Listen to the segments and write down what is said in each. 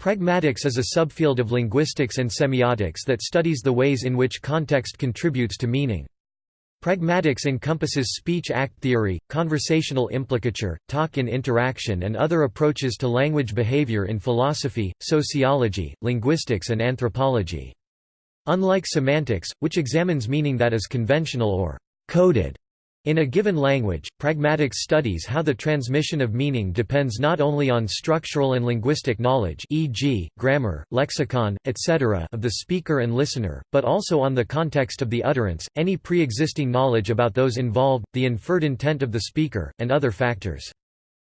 Pragmatics is a subfield of linguistics and semiotics that studies the ways in which context contributes to meaning. Pragmatics encompasses speech act theory, conversational implicature, talk in interaction and other approaches to language behavior in philosophy, sociology, linguistics and anthropology. Unlike semantics, which examines meaning that is conventional or coded, in a given language, pragmatics studies how the transmission of meaning depends not only on structural and linguistic knowledge e.g., grammar, lexicon, etc. of the speaker and listener, but also on the context of the utterance, any pre-existing knowledge about those involved, the inferred intent of the speaker, and other factors.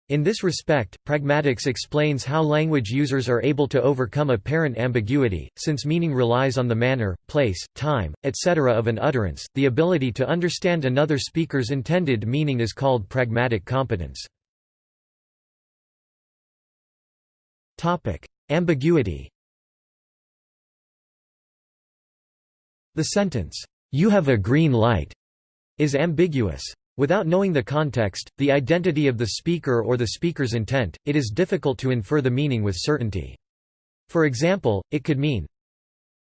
In this respect, pragmatics explains how language users are able to overcome apparent ambiguity, since meaning relies on the manner, place, time, etc. of an utterance. The ability to understand another speaker's intended meaning is called pragmatic competence. Topic: Ambiguity. The sentence, "You have a green light," is ambiguous. Without knowing the context, the identity of the speaker or the speaker's intent, it is difficult to infer the meaning with certainty. For example, it could mean,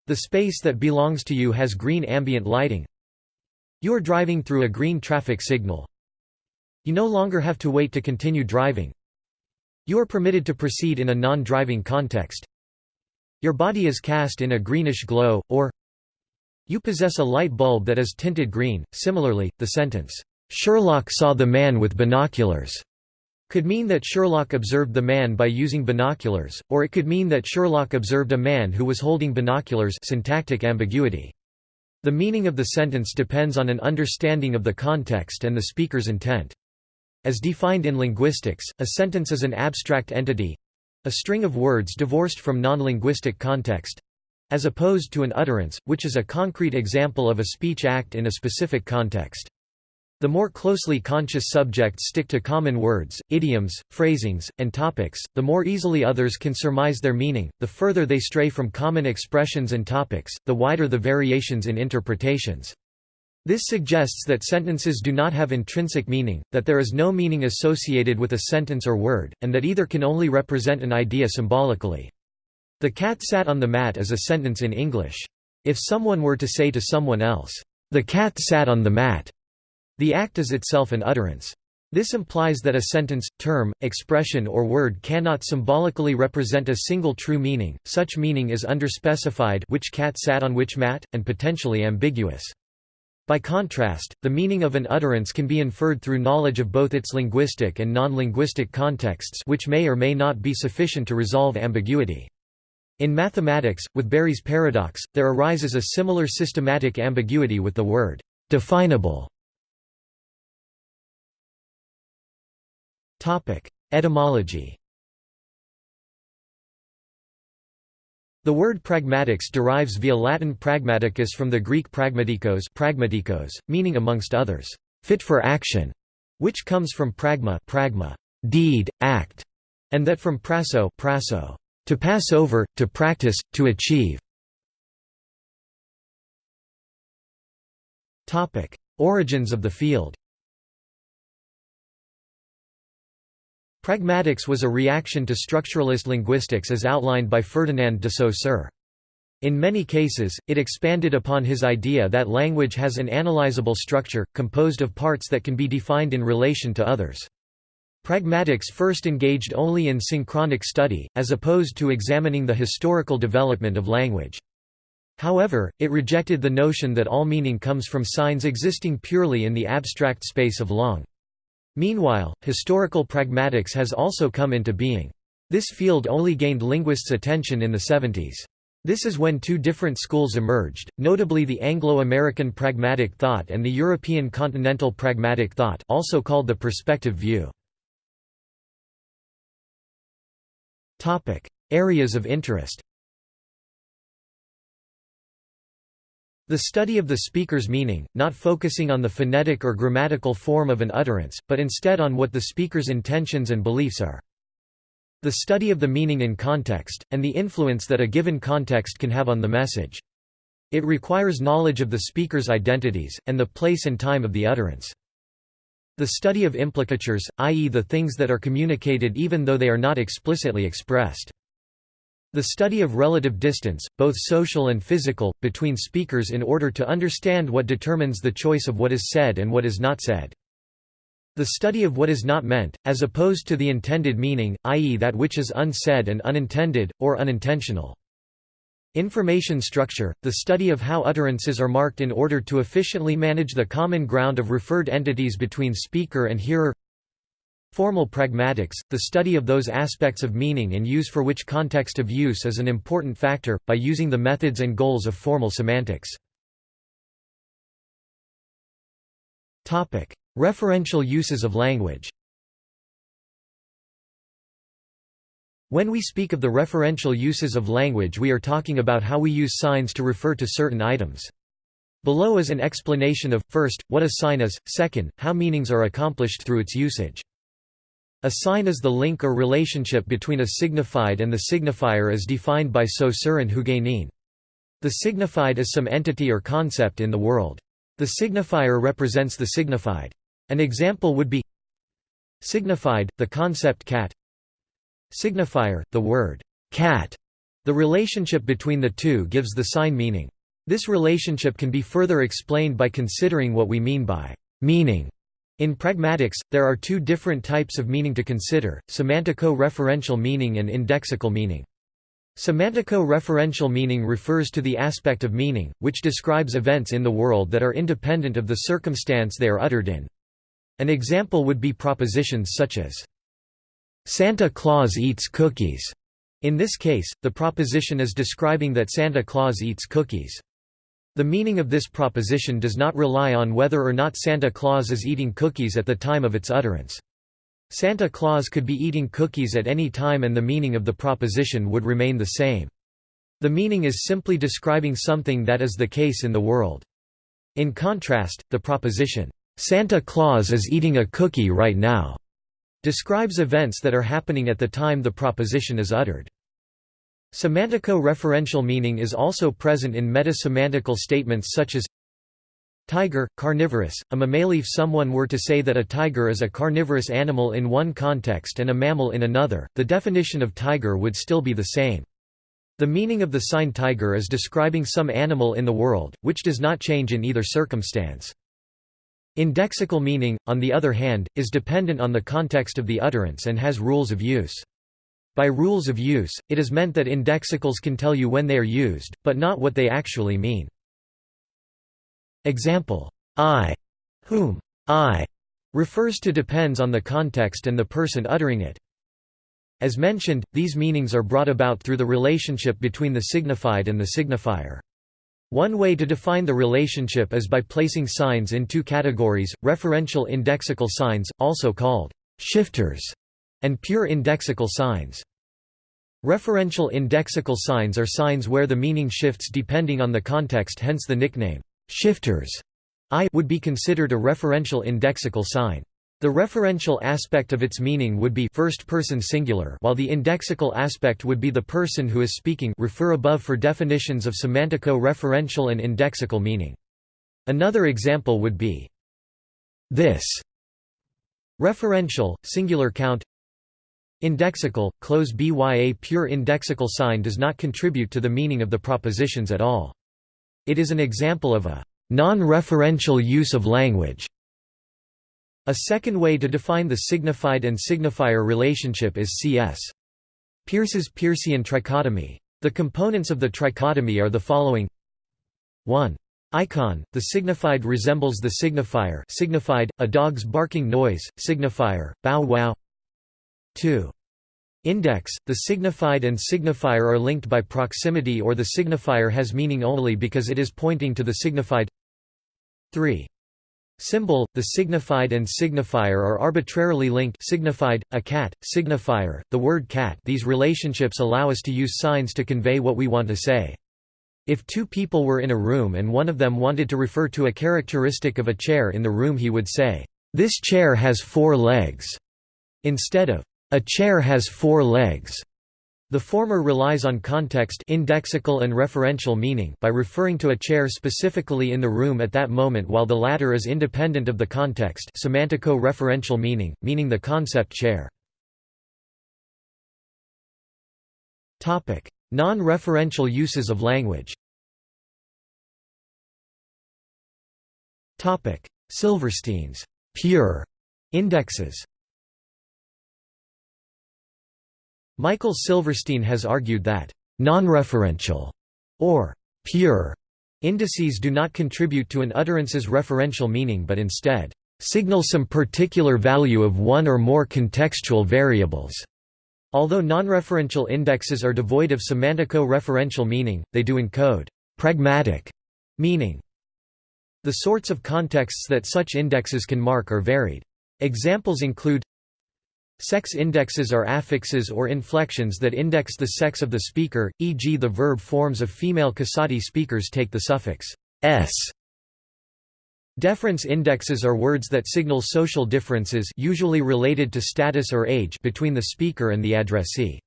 The space that belongs to you has green ambient lighting. You are driving through a green traffic signal. You no longer have to wait to continue driving. You are permitted to proceed in a non-driving context. Your body is cast in a greenish glow, or You possess a light bulb that is tinted green. Similarly, the sentence, Sherlock saw the man with binoculars could mean that Sherlock observed the man by using binoculars, or it could mean that Sherlock observed a man who was holding binoculars syntactic ambiguity. The meaning of the sentence depends on an understanding of the context and the speaker's intent. As defined in linguistics, a sentence is an abstract entity—a string of words divorced from non-linguistic context—as opposed to an utterance, which is a concrete example of a speech act in a specific context. The more closely conscious subjects stick to common words, idioms, phrasings, and topics, the more easily others can surmise their meaning, the further they stray from common expressions and topics, the wider the variations in interpretations. This suggests that sentences do not have intrinsic meaning, that there is no meaning associated with a sentence or word, and that either can only represent an idea symbolically. The cat sat on the mat is a sentence in English. If someone were to say to someone else, the cat sat on the mat, the act is itself an utterance. This implies that a sentence, term, expression or word cannot symbolically represent a single true meaning, such meaning is underspecified which cat sat on which mat, and potentially ambiguous. By contrast, the meaning of an utterance can be inferred through knowledge of both its linguistic and non-linguistic contexts which may or may not be sufficient to resolve ambiguity. In mathematics, with Berry's paradox, there arises a similar systematic ambiguity with the word definable Etymology. The word pragmatics derives via Latin pragmaticus from the Greek pragmatikos, pragmatikos meaning amongst others, fit for action, which comes from pragma, pragma deed, act, and that from prasso, prasso to pass over, to practice, to achieve. Origins of the field Pragmatics was a reaction to structuralist linguistics as outlined by Ferdinand de Saussure. In many cases, it expanded upon his idea that language has an analyzable structure, composed of parts that can be defined in relation to others. Pragmatics first engaged only in synchronic study, as opposed to examining the historical development of language. However, it rejected the notion that all meaning comes from signs existing purely in the abstract space of langue. Meanwhile, historical pragmatics has also come into being. This field only gained linguists' attention in the 70s. This is when two different schools emerged, notably the Anglo-American pragmatic thought and the European continental pragmatic thought also called the perspective view. Areas of interest The study of the speaker's meaning, not focusing on the phonetic or grammatical form of an utterance, but instead on what the speaker's intentions and beliefs are. The study of the meaning in context, and the influence that a given context can have on the message. It requires knowledge of the speaker's identities, and the place and time of the utterance. The study of implicatures, i.e. the things that are communicated even though they are not explicitly expressed. The study of relative distance, both social and physical, between speakers in order to understand what determines the choice of what is said and what is not said. The study of what is not meant, as opposed to the intended meaning, i.e. that which is unsaid and unintended, or unintentional. Information structure, the study of how utterances are marked in order to efficiently manage the common ground of referred entities between speaker and hearer Formal pragmatics, the study of those aspects of meaning and use for which context of use is an important factor, by using the methods and goals of formal semantics. Referential uses of language When we speak of the referential uses of language we are talking about how we use signs to refer to certain items. Below is an explanation of, first, what a sign is, second, how meanings are accomplished through its usage. A sign is the link or relationship between a signified and the signifier as defined by Saussure and Huguenin. The signified is some entity or concept in the world. The signifier represents the signified. An example would be signified, the concept cat signifier, the word cat. The relationship between the two gives the sign meaning. This relationship can be further explained by considering what we mean by meaning. In pragmatics, there are two different types of meaning to consider, semantico-referential meaning and indexical meaning. Semantico-referential meaning refers to the aspect of meaning, which describes events in the world that are independent of the circumstance they are uttered in. An example would be propositions such as, "'Santa Claus eats cookies'". In this case, the proposition is describing that Santa Claus eats cookies. The meaning of this proposition does not rely on whether or not Santa Claus is eating cookies at the time of its utterance. Santa Claus could be eating cookies at any time and the meaning of the proposition would remain the same. The meaning is simply describing something that is the case in the world. In contrast, the proposition, "'Santa Claus is eating a cookie right now' describes events that are happening at the time the proposition is uttered. Semantico-referential meaning is also present in meta-semantical statements such as Tiger, carnivorous, a mammal if someone were to say that a tiger is a carnivorous animal in one context and a mammal in another, the definition of tiger would still be the same. The meaning of the sign tiger is describing some animal in the world, which does not change in either circumstance. Indexical meaning, on the other hand, is dependent on the context of the utterance and has rules of use. By rules of use, it is meant that indexicals can tell you when they are used, but not what they actually mean. Example, I, whom, I, refers to depends on the context and the person uttering it. As mentioned, these meanings are brought about through the relationship between the signified and the signifier. One way to define the relationship is by placing signs in two categories, referential indexical signs, also called shifters, and pure indexical signs. Referential indexical signs are signs where the meaning shifts depending on the context hence the nickname, shifters, I would be considered a referential indexical sign. The referential aspect of its meaning would be first person singular while the indexical aspect would be the person who is speaking refer above for definitions of semantico-referential and indexical meaning. Another example would be this referential, singular count Indexical, close bya pure indexical sign does not contribute to the meaning of the propositions at all. It is an example of a non-referential use of language. A second way to define the signified and signifier relationship is C.S. Peirce's Peircean trichotomy. The components of the trichotomy are the following 1. Icon, the signified resembles the signifier signified, a dog's barking noise, signifier, bow wow 2. Index, the signified and signifier are linked by proximity or the signifier has meaning only because it is pointing to the signified 3. Symbol, the signified and signifier are arbitrarily linked signified, a cat, signifier, the word cat these relationships allow us to use signs to convey what we want to say. If two people were in a room and one of them wanted to refer to a characteristic of a chair in the room he would say, "'This chair has four legs' instead of a chair has four legs. The former relies on context indexical and referential meaning by referring to a chair specifically in the room at that moment while the latter is independent of the context semantico-referential meaning, meaning the concept chair. Non-referential uses of language Silverstein's pure indexes Michael Silverstein has argued that non-referential or pure indices do not contribute to an utterance's referential meaning but instead signal some particular value of one or more contextual variables. Although non-referential indexes are devoid of semantico-referential meaning, they do encode pragmatic meaning. The sorts of contexts that such indexes can mark are varied. Examples include Sex indexes are affixes or inflections that index the sex of the speaker, e.g. the verb forms of female Koasati speakers take the suffix s Deference indexes are words that signal social differences usually related to status or age between the speaker and the addressee.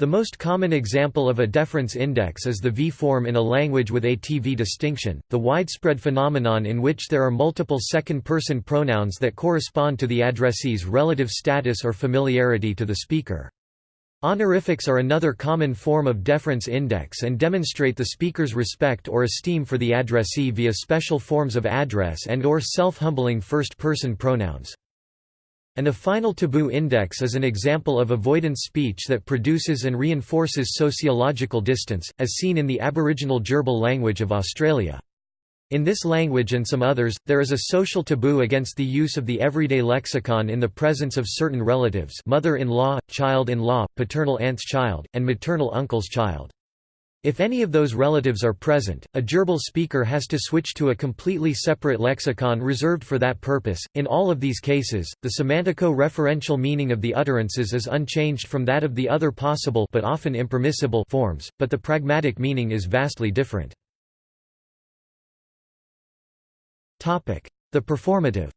The most common example of a deference index is the V-form in a language with a TV distinction, the widespread phenomenon in which there are multiple second-person pronouns that correspond to the addressee's relative status or familiarity to the speaker. Honorifics are another common form of deference index and demonstrate the speaker's respect or esteem for the addressee via special forms of address and or self-humbling first-person pronouns. An affinal taboo index is an example of avoidance speech that produces and reinforces sociological distance, as seen in the Aboriginal Djirbal language of Australia. In this language and some others, there is a social taboo against the use of the everyday lexicon in the presence of certain relatives mother-in-law, child-in-law, paternal aunt's child, and maternal uncle's child. If any of those relatives are present, a Djirbal speaker has to switch to a completely separate lexicon reserved for that purpose. In all of these cases, the semantico-referential meaning of the utterances is unchanged from that of the other possible but often impermissible forms, but the pragmatic meaning is vastly different. Topic: The performative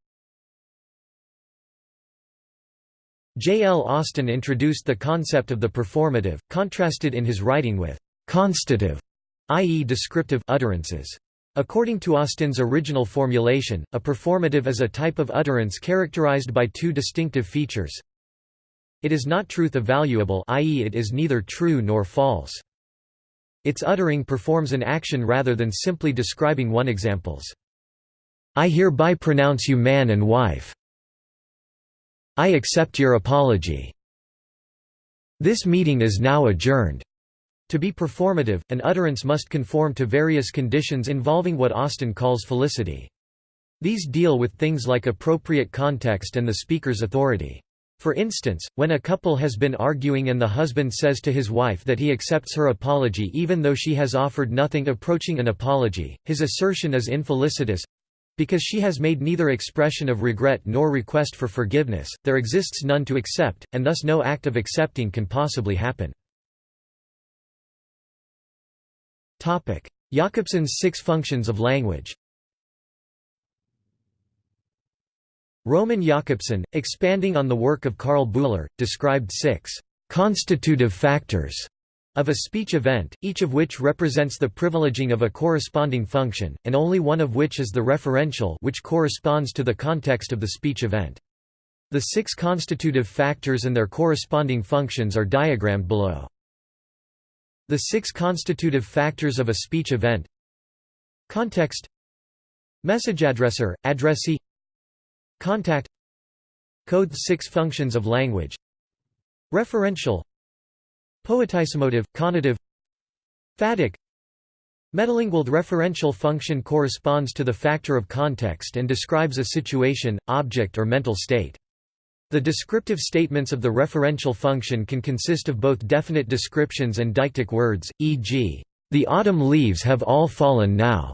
J. L. Austin introduced the concept of the performative, contrasted in his writing with «constative», i.e. descriptive utterances. According to Austin's original formulation, a performative is a type of utterance characterized by two distinctive features. It is not truth evaluable i.e. it is neither true nor false. Its uttering performs an action rather than simply describing one examples. I hereby pronounce you man and wife. I accept your apology. This meeting is now adjourned. To be performative, an utterance must conform to various conditions involving what Austin calls felicity. These deal with things like appropriate context and the speaker's authority. For instance, when a couple has been arguing and the husband says to his wife that he accepts her apology even though she has offered nothing approaching an apology, his assertion is infelicitous, because she has made neither expression of regret nor request for forgiveness, there exists none to accept, and thus no act of accepting can possibly happen. Jakobson's six functions of language Roman Jakobson, expanding on the work of Karl Bühler, described six «constitutive factors» of a speech event, each of which represents the privileging of a corresponding function, and only one of which is the referential which corresponds to the context of the speech event. The six constitutive factors and their corresponding functions are diagrammed below. The six constitutive factors of a speech event. Context. Message addresser, addressee. Contact. Code six functions of language. Referential. Poetisimotive, conative. Phatic. Metalingual referential function corresponds to the factor of context and describes a situation, object or mental state. The descriptive statements of the referential function can consist of both definite descriptions and deictic words, e.g., "...the autumn leaves have all fallen now."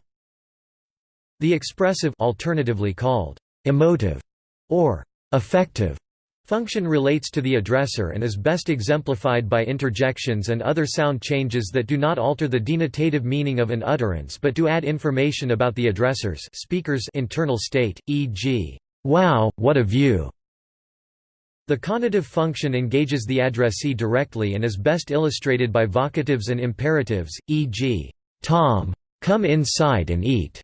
The expressive alternatively called emotive or affective Function relates to the addressor and is best exemplified by interjections and other sound changes that do not alter the denotative meaning of an utterance but do add information about the addresser's speaker's internal state, e.g., "'Wow, what a view!' The conative function engages the addressee directly and is best illustrated by vocatives and imperatives, e.g., "'Tom, come inside and eat'".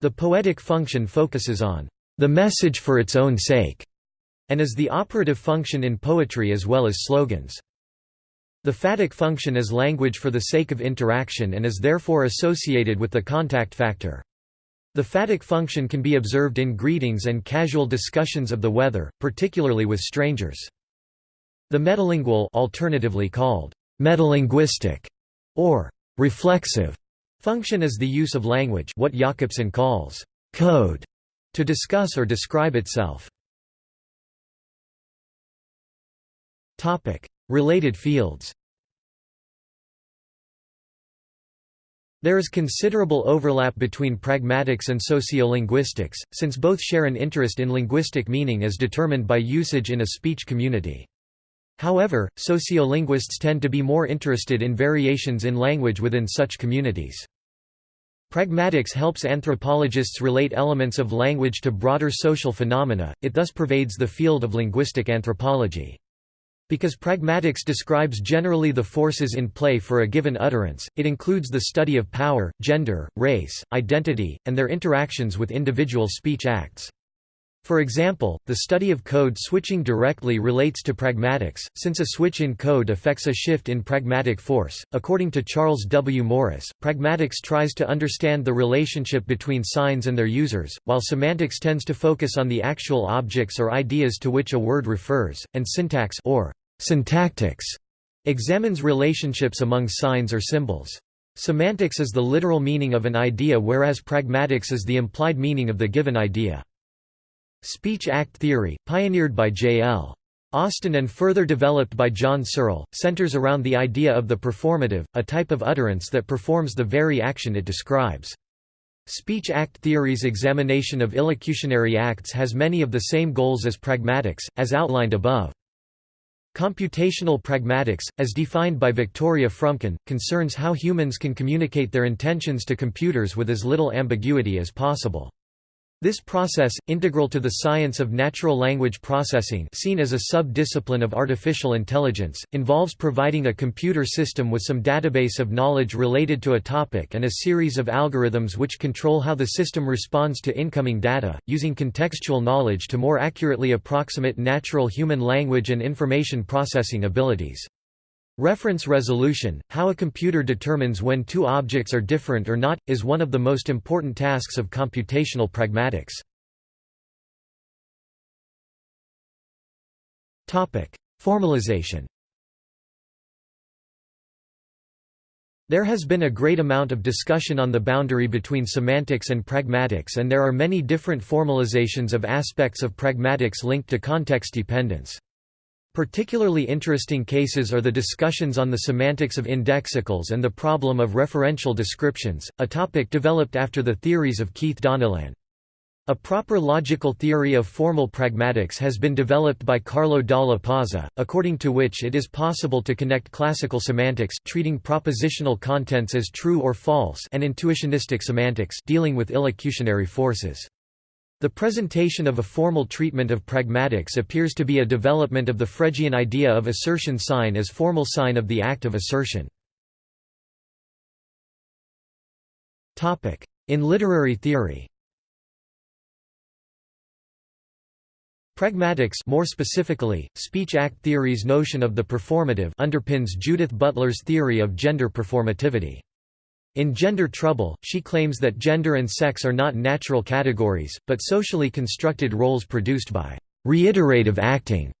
The poetic function focuses on "'the message for its own sake' and is the operative function in poetry as well as slogans. The phatic function is language for the sake of interaction and is therefore associated with the contact factor. The phatic function can be observed in greetings and casual discussions of the weather, particularly with strangers. The metalingual alternatively called metalinguistic or reflexive function is the use of language what Jakobson calls code to discuss or describe itself. Related fields There is considerable overlap between pragmatics and sociolinguistics, since both share an interest in linguistic meaning as determined by usage in a speech community. However, sociolinguists tend to be more interested in variations in language within such communities. Pragmatics helps anthropologists relate elements of language to broader social phenomena, it thus pervades the field of linguistic anthropology. Because pragmatics describes generally the forces in play for a given utterance, it includes the study of power, gender, race, identity, and their interactions with individual speech acts. For example, the study of code switching directly relates to pragmatics, since a switch in code affects a shift in pragmatic force. According to Charles W. Morris, pragmatics tries to understand the relationship between signs and their users, while semantics tends to focus on the actual objects or ideas to which a word refers, and syntax or syntactics examines relationships among signs or symbols. Semantics is the literal meaning of an idea whereas pragmatics is the implied meaning of the given idea. Speech act theory, pioneered by J.L. Austin and further developed by John Searle, centers around the idea of the performative, a type of utterance that performs the very action it describes. Speech act theory's examination of illocutionary acts has many of the same goals as pragmatics, as outlined above. Computational pragmatics, as defined by Victoria Fromkin, concerns how humans can communicate their intentions to computers with as little ambiguity as possible. This process, integral to the science of natural language processing seen as a sub-discipline of artificial intelligence, involves providing a computer system with some database of knowledge related to a topic and a series of algorithms which control how the system responds to incoming data, using contextual knowledge to more accurately approximate natural human language and information processing abilities. Reference resolution, how a computer determines when two objects are different or not, is one of the most important tasks of computational pragmatics. Formalization There has been a great amount of discussion on the boundary between semantics and pragmatics and there are many different formalizations of aspects of pragmatics linked to context dependence. Particularly interesting cases are the discussions on the semantics of indexicals and the problem of referential descriptions, a topic developed after the theories of Keith Donnellan. A proper logical theory of formal pragmatics has been developed by Carlo Dalla Pozza, according to which it is possible to connect classical semantics treating propositional contents as true or false and intuitionistic semantics dealing with illocutionary forces. The presentation of a formal treatment of pragmatics appears to be a development of the Fregean idea of assertion sign as formal sign of the act of assertion. In literary theory Pragmatics more specifically, speech act theory's notion of the performative underpins Judith Butler's theory of gender performativity. In Gender Trouble, she claims that gender and sex are not natural categories, but socially constructed roles produced by reiterative acting.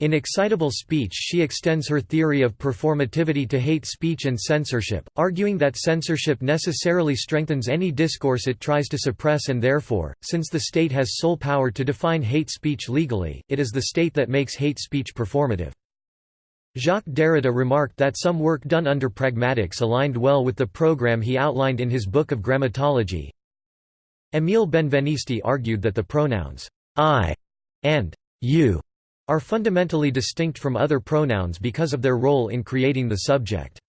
In Excitable Speech she extends her theory of performativity to hate speech and censorship, arguing that censorship necessarily strengthens any discourse it tries to suppress and therefore, since the state has sole power to define hate speech legally, it is the state that makes hate speech performative. Jacques Derrida remarked that some work done under pragmatics aligned well with the program he outlined in his book of grammatology. Émile Benveniste argued that the pronouns I and you are fundamentally distinct from other pronouns because of their role in creating the subject.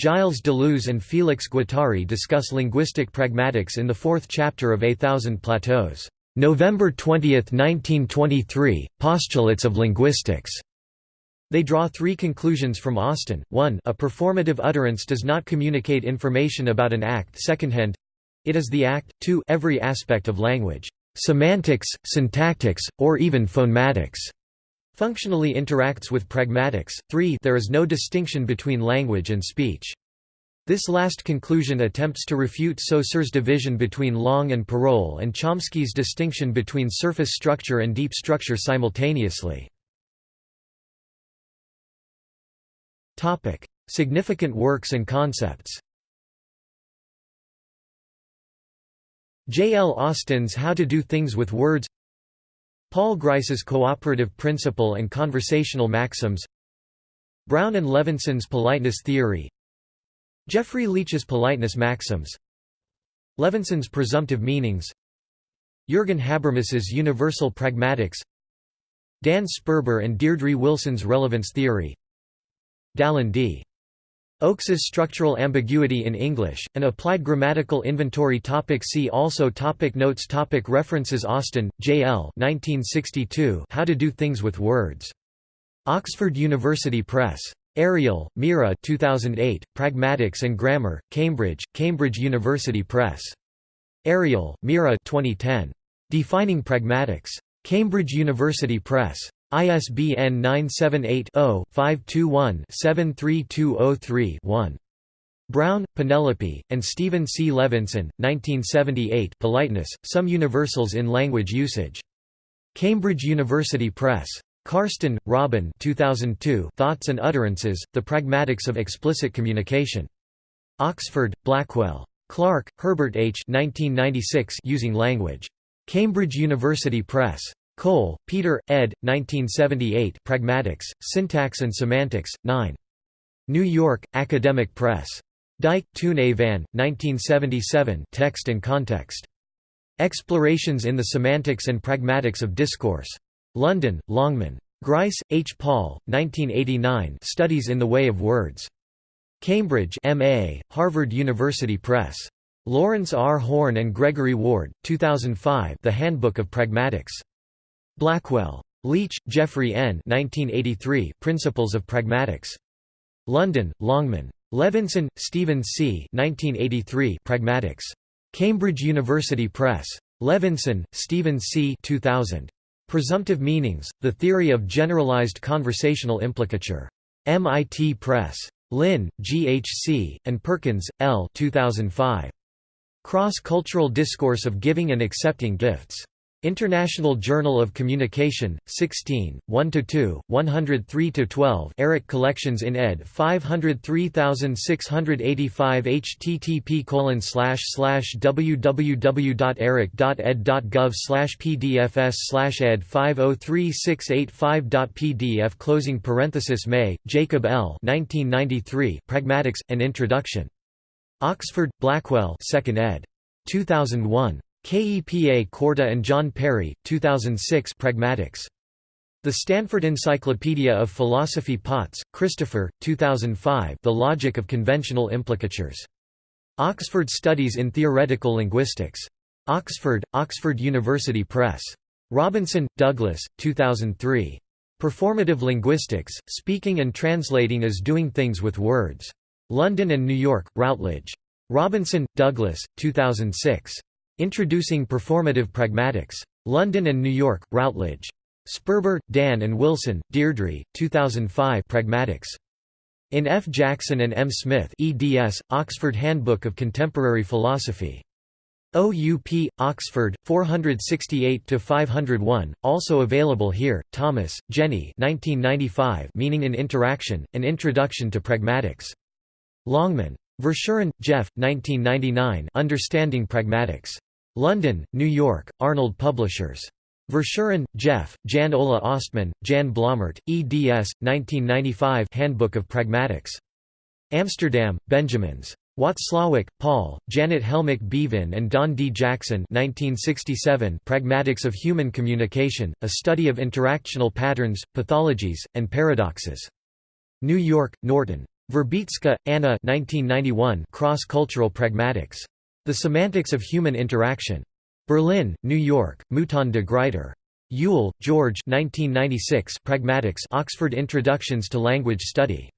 Gilles Deleuze and Félix Guattari discuss linguistic pragmatics in the fourth chapter of A Thousand Plateaus. November 20, 1923, Postulates of Linguistics. They draw three conclusions from Austin, 1 a performative utterance does not communicate information about an act secondhand—it is the act, 2 every aspect of language, semantics, syntactics, or even phonematics, Functionally interacts with pragmatics. 3 There is no distinction between language and speech. This last conclusion attempts to refute Saussure's division between Langue and Parole and Chomsky's distinction between surface structure and deep structure simultaneously. Significant works and concepts. J. L. Austin's How to Do Things with Words. Paul Grice's Cooperative Principle and Conversational Maxims. Brown and Levinson's Politeness Theory. Geoffrey Leech's Politeness Maxims. Levinson's Presumptive Meanings. Jürgen Habermas's Universal Pragmatics. Dan Sperber and Deirdre Wilson's Relevance Theory Dallin D. Oakes's Structural Ambiguity in English, an applied grammatical inventory topic See also topic Notes topic References Austin, J. L. 1962 How to Do Things with Words. Oxford University Press. Ariel, Mira 2008, Pragmatics and Grammar, Cambridge, Cambridge University Press. Ariel, Mira 2010. Defining Pragmatics. Cambridge University Press. ISBN 978-0-521-73203-1. Brown, Penelope, and Stephen C. Levinson, 1978 Politeness, Some Universals in Language Usage. Cambridge University Press. Carston, Robin 2002 Thoughts and Utterances, The Pragmatics of Explicit Communication. Oxford, Blackwell. Clark, Herbert H. 1996 Using Language. Cambridge University Press. Cole, Peter, ed. 1978 Pragmatics, Syntax and Semantics, 9. New York, Academic Press. Dijk, A. van, 1977 Text and Context. Explorations in the Semantics and Pragmatics of Discourse. London, Longman. Grice, H. Paul, 1989 Studies in the Way of Words. Cambridge MA, Harvard University Press. Lawrence R. Horn and Gregory Ward, 2005 The Handbook of Pragmatics. Blackwell. Leech, Geoffrey N. 1983 Principles of Pragmatics. London, Longman. Levinson, Stephen C. 1983 Pragmatics. Cambridge University Press. Levinson, Stephen C. 2000. Presumptive Meanings, The Theory of Generalized Conversational Implicature. MIT Press. Lynn, G. H. C., and Perkins, L. 2005. Cross-Cultural Discourse of Giving and Accepting Gifts. International Journal of Communication, 16, 1–2, 103–12 Eric Collections in ed. 503685 http www.eric.ed.gov pdfs ed 503685.pdf closing parenthesis Mey, Jacob L. 1993 Pragmatics, An Introduction. Oxford, Blackwell 2nd ed. 2001. KEPA Korta and John Perry, 2006 Pragmatics. The Stanford Encyclopedia of Philosophy Potts, Christopher, 2005 The Logic of Conventional Implicatures. Oxford Studies in Theoretical Linguistics. Oxford, Oxford University Press. Robinson, Douglas, 2003. Performative Linguistics, Speaking and Translating as Doing Things with Words. London and New York, Routledge. Robinson, Douglas, 2006. Introducing Performative Pragmatics. London and New York, Routledge. Sperber, Dan and Wilson, Deirdre, 2005 Pragmatics. In F. Jackson and M. Smith eds, Oxford Handbook of Contemporary Philosophy. OUP, Oxford, 468–501, also available here, Thomas, Jenny 1995 Meaning in Interaction, An Introduction to Pragmatics. Longman. Verschueren, Jeff, 1999 Understanding Pragmatics. London, New York, Arnold Publishers. Verschueren, Jeff, Jan Ola Ostman, Jan Blommaert, eds. 1995 Handbook of Pragmatics. Amsterdam, Benjamins. Watzlawick, Paul, Janet Helmick Beavin and Don D. Jackson 1967 Pragmatics of Human Communication, a study of interactional patterns, pathologies, and paradoxes. New York, Norton. Wierzbicka, Anna 1991 Cross-Cultural Pragmatics. The Semantics of Human Interaction. Berlin, New York, Mouton de Gruyter. Yule, George 1996 Pragmatics Oxford Introductions to Language Study.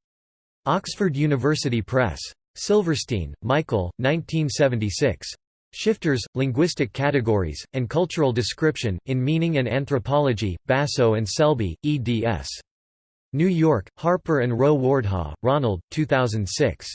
Oxford University Press. Silverstein, Michael, 1976. Shifters, Linguistic Categories, and Cultural Description, in Meaning and Anthropology, Basso and Selby, eds. New York, Harper and Row Wardhaugh, Ronald, 2006.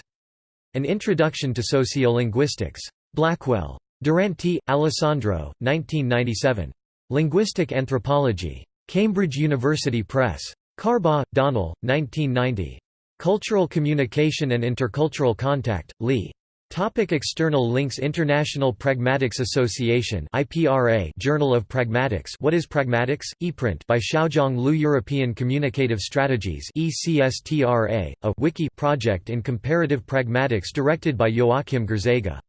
An Introduction to Sociolinguistics. Blackwell. Duranti, Alessandro, 1997. Linguistic Anthropology. Cambridge University Press. Carbaugh, Donal, 1990. Cultural Communication and Intercultural Contact, Lee. Topic external links International Pragmatics Association IPRA Journal of Pragmatics What is Pragmatics? ePrint by Xiaozhong Lu European Communicative Strategies ECSTRA, a wiki project in comparative pragmatics directed by Joachim Grzega